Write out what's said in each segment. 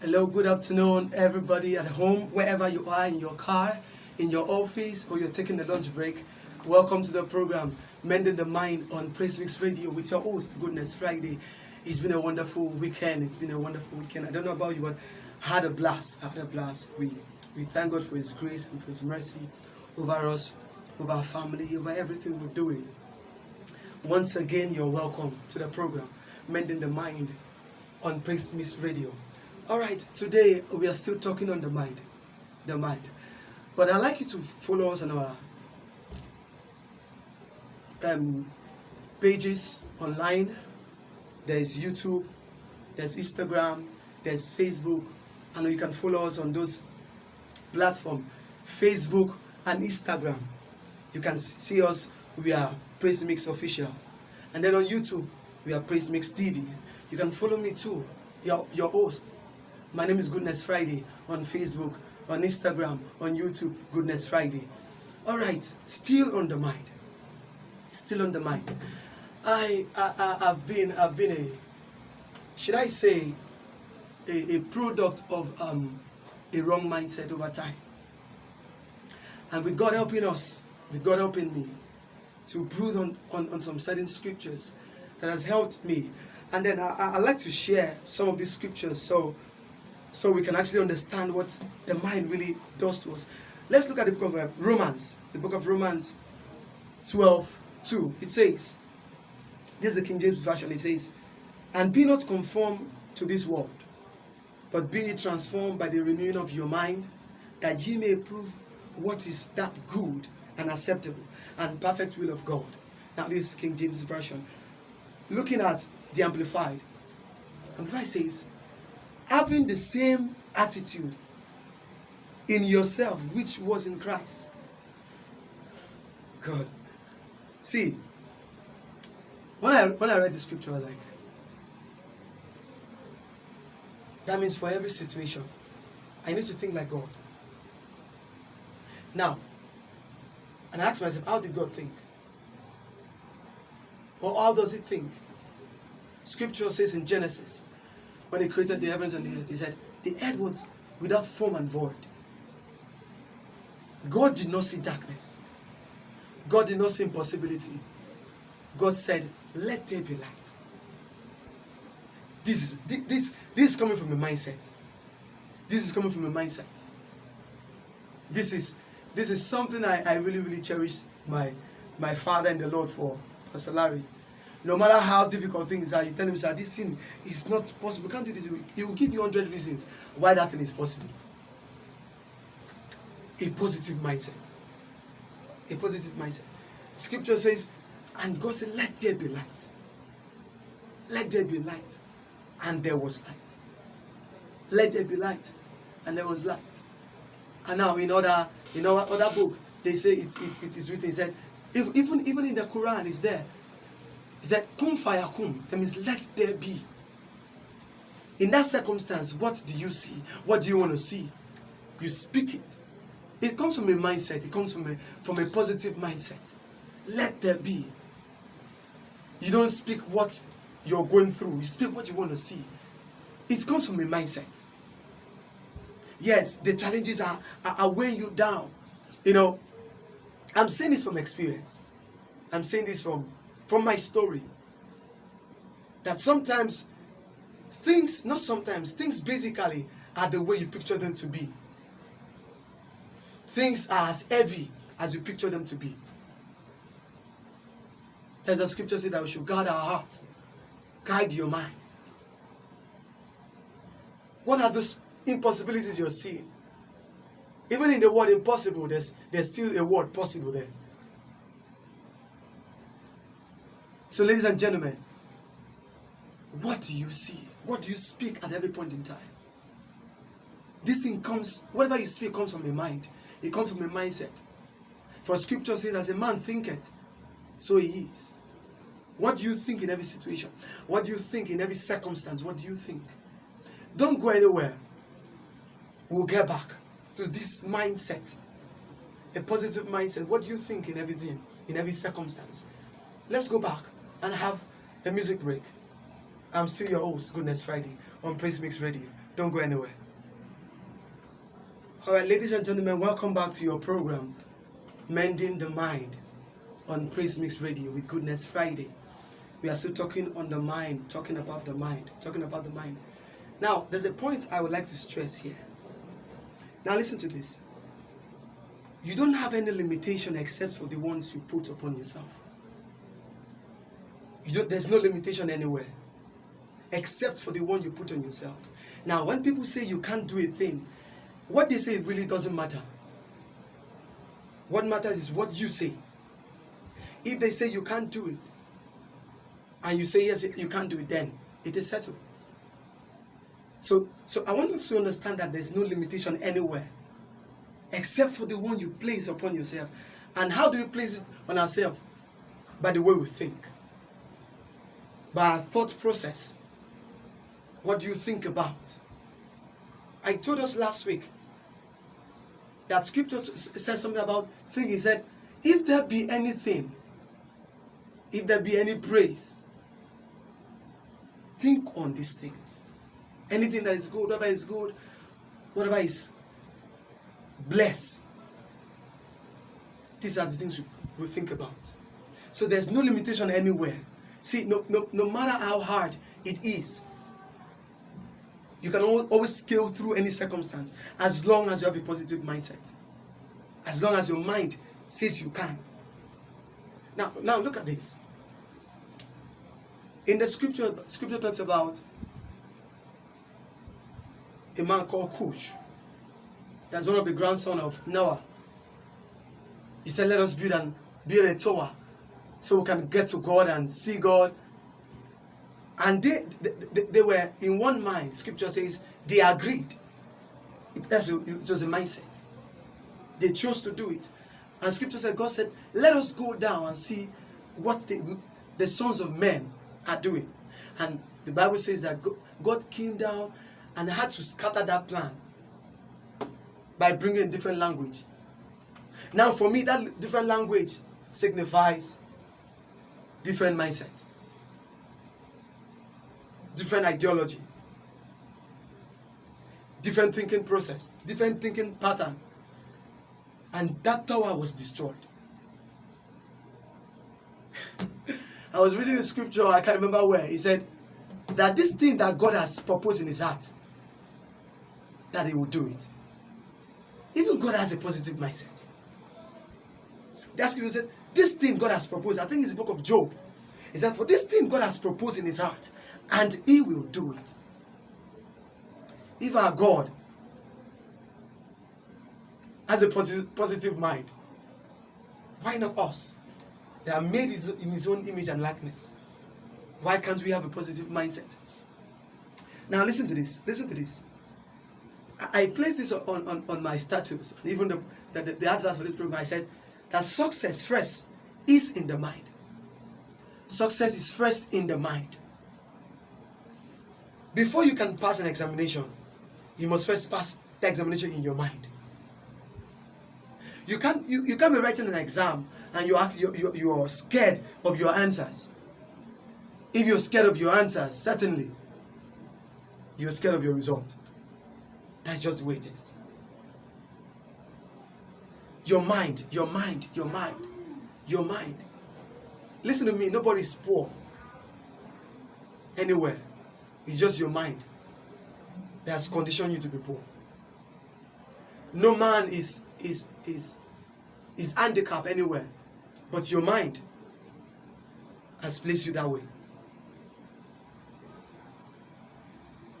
Hello, good afternoon, everybody at home, wherever you are, in your car, in your office, or you're taking the lunch break. Welcome to the program, Mending the Mind on Praise Mix Radio with your host, Goodness Friday. It's been a wonderful weekend. It's been a wonderful weekend. I don't know about you, but I had a blast. I had a blast. We, we thank God for His grace and for His mercy over us, over our family, over everything we're doing. Once again, you're welcome to the program, Mending the Mind on Praise Mix Radio. All right, today we are still talking on the mind, the mind. But I'd like you to follow us on our um, pages online. There's YouTube, there's Instagram, there's Facebook, and you can follow us on those platforms, Facebook and Instagram. You can see us, we are Praise Mix Official. And then on YouTube, we are Praise Mix TV. You can follow me too, your, your host. My name is Goodness Friday on Facebook, on Instagram, on YouTube, Goodness Friday. All right, still on the mind. Still on the mind. I, I, I have been, I've been a, should I say, a, a product of um, a wrong mindset over time. And with God helping us, with God helping me, to brood on, on, on some certain scriptures that has helped me. And then I, I, like to share some of these scriptures so so we can actually understand what the mind really does to us. Let's look at the book of uh, Romans, the book of Romans 12 2. It says, This is the King James Version. It says, And be not conformed to this world, but be transformed by the renewing of your mind, that ye may prove what is that good and acceptable and perfect will of God. Now, this is King James Version. Looking at the Amplified, Amplified says, having the same attitude in yourself which was in Christ. God. See, when I when I read the scripture, I like that means for every situation, I need to think like God. Now, and I ask myself, how did God think? Or how does He think? Scripture says in Genesis, when he created the heavens and the earth, he said, the earth was without form and void. God did not see darkness. God did not see impossibility. God said, let there be light. This is, this, this, is coming from a mindset. This is coming from a mindset. This is, this is something I, I really, really cherish my, my father and the Lord for, Pastor Larry. No matter how difficult things are, you tell him, sir, this thing is not possible. Can't do this. He will give you 100 reasons why that thing is possible. A positive mindset. A positive mindset. Scripture says, and God said, let there be light. Let there be light. And there was light. Let there be light. And there was light. And now in other, in our other book, they say it, it, it is written, it said, if, even, even in the Quran, it's there. He said, Kum fayakum. That means let there be. In that circumstance, what do you see? What do you want to see? You speak it. It comes from a mindset. It comes from a, from a positive mindset. Let there be. You don't speak what you're going through. You speak what you want to see. It comes from a mindset. Yes, the challenges are, are, are weighing you down. You know, I'm saying this from experience. I'm saying this from from my story that sometimes things, not sometimes, things basically are the way you picture them to be. Things are as heavy as you picture them to be. There's a scripture say that we should guard our heart, guide your mind. What are those impossibilities you're seeing? Even in the word impossible, there's, there's still a word possible there. So, ladies and gentlemen, what do you see? What do you speak at every point in time? This thing comes, whatever you speak comes from a mind. It comes from a mindset. For scripture says, as a man thinketh, so he is. What do you think in every situation? What do you think in every circumstance? What do you think? Don't go anywhere. We'll get back to this mindset. A positive mindset. What do you think in everything, in every circumstance? Let's go back and have a music break. I'm still your host, Goodness Friday. on Praise Mix Radio. Don't go anywhere. All right, ladies and gentlemen, welcome back to your program, Mending the Mind, on Praise Mix Radio with Goodness Friday. We are still talking on the mind, talking about the mind, talking about the mind. Now, there's a point I would like to stress here. Now, listen to this. You don't have any limitation except for the ones you put upon yourself. There's no limitation anywhere except for the one you put on yourself. Now, when people say you can't do a thing, what they say really doesn't matter. What matters is what you say. If they say you can't do it, and you say yes, you can't do it, then it is settled. So, so I want us to understand that there's no limitation anywhere except for the one you place upon yourself. And how do we place it on ourselves? By the way we think, by our thought process. What do you think about? I told us last week that scripture says something about thinking. He said, if there be anything, if there be any praise, think on these things. Anything that is good, whatever is good, whatever is blessed. These are the things we think about. So there's no limitation anywhere. See, no, no, no matter how hard it is, you can always scale through any circumstance as long as you have a positive mindset. As long as your mind says you can. Now, now look at this. In the scripture, scripture talks about a man called Cush. That's one of the grandson of Noah. He said, let us build and build a tower so we can get to God and see God. And they, they, they were in one mind. Scripture says they agreed. It, that's a, it was a mindset. They chose to do it. And scripture said, God said, let us go down and see what the, the sons of men are doing. And the Bible says that God came down and had to scatter that plan by bringing different language. Now, for me, that different language signifies different mindset, different ideology, different thinking process, different thinking pattern. And that tower was destroyed. I was reading the scripture, I can't remember where. He said that this thing that God has proposed in his heart, that he will do it. Even God has a positive mindset. That scripture said, this thing God has proposed, I think it's the book of Job, is that for this thing God has proposed in his heart, and he will do it. If our God has a positive, positive mind, why not us? They are made in his own image and likeness. Why can't we have a positive mindset? Now listen to this. Listen to this. I, placed this on, on, on my status, even the, the, the, for this program, I said that success first is in the mind. Success is first in the mind. Before you can pass an examination, you must first pass the examination in your mind. You can't, you, you can't be writing an exam and you act, you, you, you're scared of your answers. If you're scared of your answers, certainly you're scared of your result. That's just the way it is. Your mind, your mind, your mind, your mind. Listen to me, nobody's poor anywhere. It's just your mind that has conditioned you to be poor. No man is is is is handicapped anywhere, but your mind has placed you that way.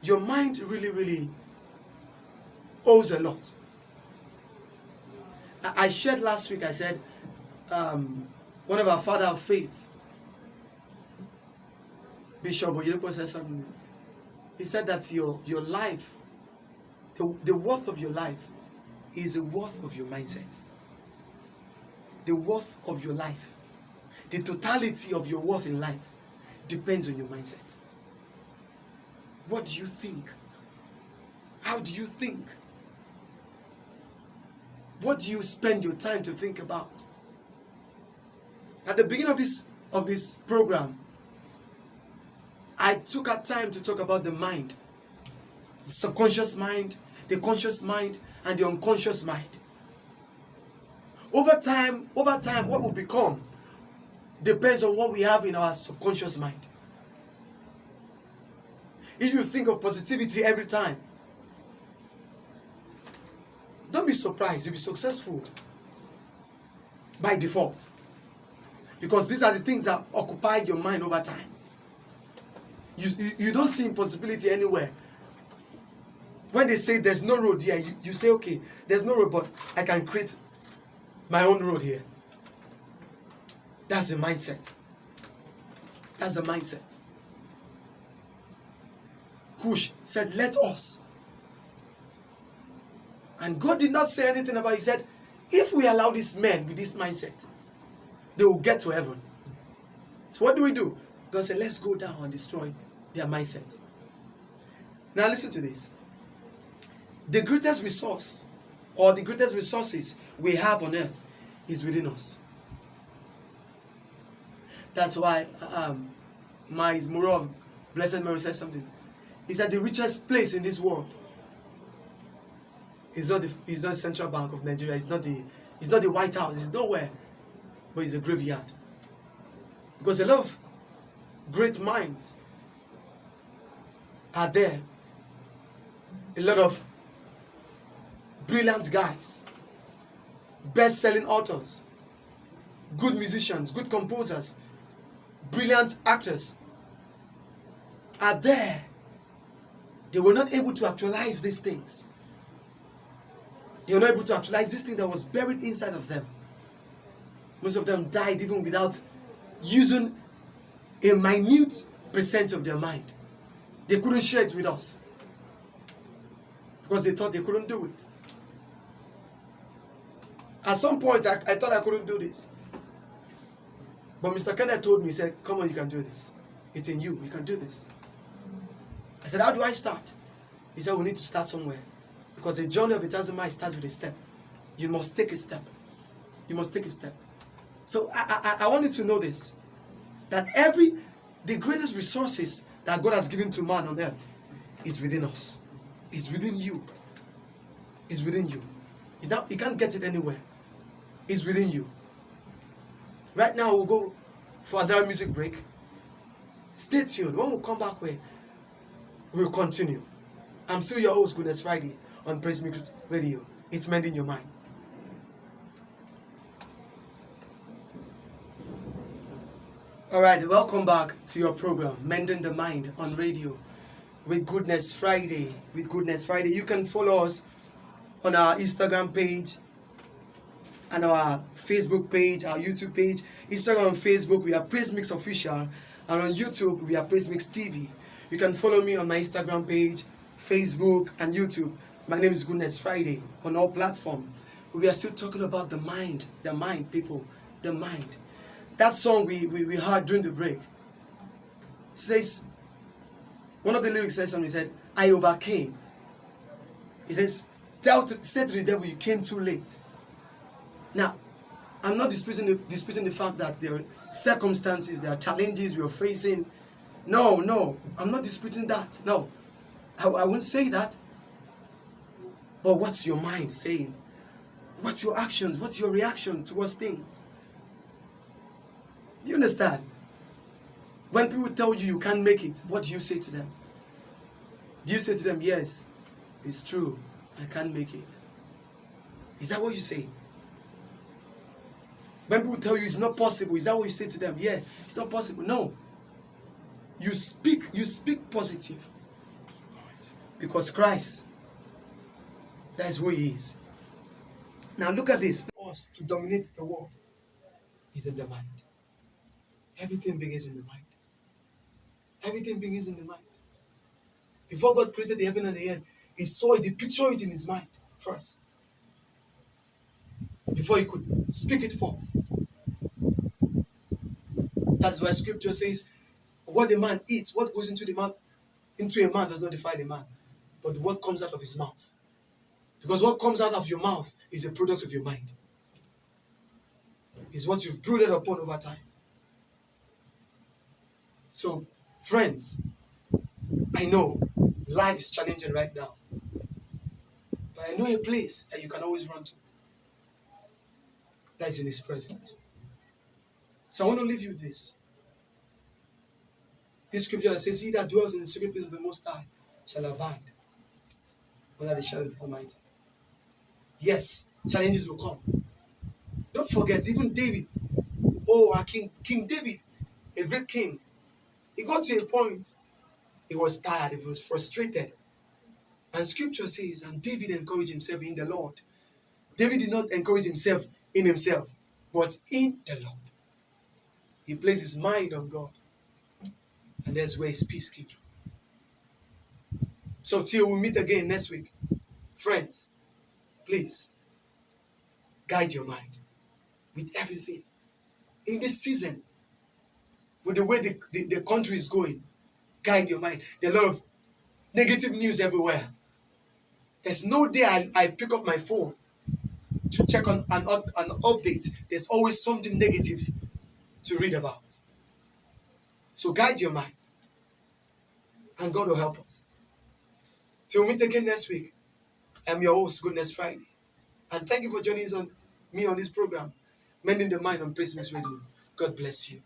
Your mind really, really owes a lot. I shared last week, I said, um, one of our father of faith, Bishop Oyedepo said something. He said that your, your life, the, the worth of your life is the worth of your mindset. The worth of your life, the totality of your worth in life depends on your mindset. What do you think? How do you think? What do you spend your time to think about? At the beginning of this of this program, I took a time to talk about the mind the subconscious mind, the conscious mind, and the unconscious mind. Over time, over time, what will become depends on what we have in our subconscious mind. If you think of positivity every time, don't be surprised, you'll be successful by default. Because these are the things that occupy your mind over time. You, you, you don't see impossibility anywhere. When they say there's no road here, you, you say, okay, there's no road, but I can create my own road here. That's the mindset. That's the mindset. Cush said, Let us. And God did not say anything about it. He said, If we allow these men with this mindset, they will get to heaven. So what do we do? God said, Let's go down and destroy their mindset. Now listen to this. The greatest resource or the greatest resources we have on earth is within us. That's why um, my of Blessed Mary says something. He said the richest place in this world is not the is not the Central Bank of Nigeria. It's not the it's not the White House. It's nowhere, but it's a graveyard. Because a lot of great minds are there. A lot of brilliant guys, best-selling authors, good musicians, good composers, brilliant actors are there. They were not able to actualize these things. They were not able to actualize this thing that was buried inside of them. Most of them died even without using a minute percent of their mind. They couldn't share it with us because they thought they couldn't do it. At some point, I, I thought I couldn't do this. But Mr. Kenneth told me, he said, come on, you can do this. It's in you. You can do this. I said, how do I start? He said, we need to start somewhere. Because the journey of a thousand miles starts with a step. You must take a step. You must take a step. So I, I, I want you to know this. That every, the greatest resources that God has given to man on earth is within us. Is within you. Is within you. You, not, you can't get it anywhere. It's within you. Right now, we'll go for another music break. Stay tuned. When we come back, we will continue. I'm still your host, Goodness Friday, on Praise Radio. It's mending your mind. All right, welcome back to your program, Mending the Mind on radio with Goodness Friday. With Goodness Friday, you can follow us on our Instagram page and our Facebook page, our YouTube page. Instagram and Facebook, we are Praise Mix Official. And on YouTube, we are Praise Mix TV. You can follow me on my Instagram page, Facebook, and YouTube. My name is Goodness Friday on all platforms. We are still talking about the mind, the mind, people, the mind. That song we, we, we heard during the break says, one of the lyrics says something, he said, I overcame. He says, Tell to, say to the devil, you came too late. Now, I'm not disputing the, disputing the fact that there are circumstances, there are challenges we are facing. No, no, I'm not disputing that. No, I, I won't say that. But what's your mind saying? What's your actions? What's your reaction towards things? You understand? When people tell you you can't make it, what do you say to them? Do you say to them, yes, it's true, I can't make it? Is that what you say? When people tell you it's not possible, is that what you say to them? Yeah, it's not possible. No. You speak, you speak positive. Because Christ, that is who he is. Now look at this. Us to dominate the world is in the mind. Everything begins in the mind. Everything begins in the mind. Before God created the heaven and the earth, he saw it, he pictured it in his mind first before he could speak it forth. That's why scripture says, what a man eats, what goes into the mouth, into a man does not defile a man, but what comes out of his mouth. Because what comes out of your mouth is a product of your mind. Is what you've brooded upon over time. So, friends, I know life is challenging right now. But I know a place that you can always run to. That is in His presence. So I want to leave you this. This scripture that says, He that dwells in the secret place of the Most High shall abide under the shadow of the Almighty. Yes, challenges will come. Don't forget, even David, oh, our King, King David, a great king, he got to a point, he was tired, he was frustrated. And scripture says, and David encouraged himself in the Lord. David did not encourage himself in himself, but in the Lord. He placed his mind on God. And that's where his peace came from. So till we meet again next week, friends, please guide your mind with everything. In this season, with the way the, the, the country is going, guide your mind. There are a lot of negative news everywhere. There's no day I, I pick up my phone to check on an, an update. There's always something negative to read about. So guide your mind. And God will help us. Till we meet again next week. I'm your host, Goodness Friday. And thank you for joining us on me on this program, Mending the Mind on Praise Radio. God bless you.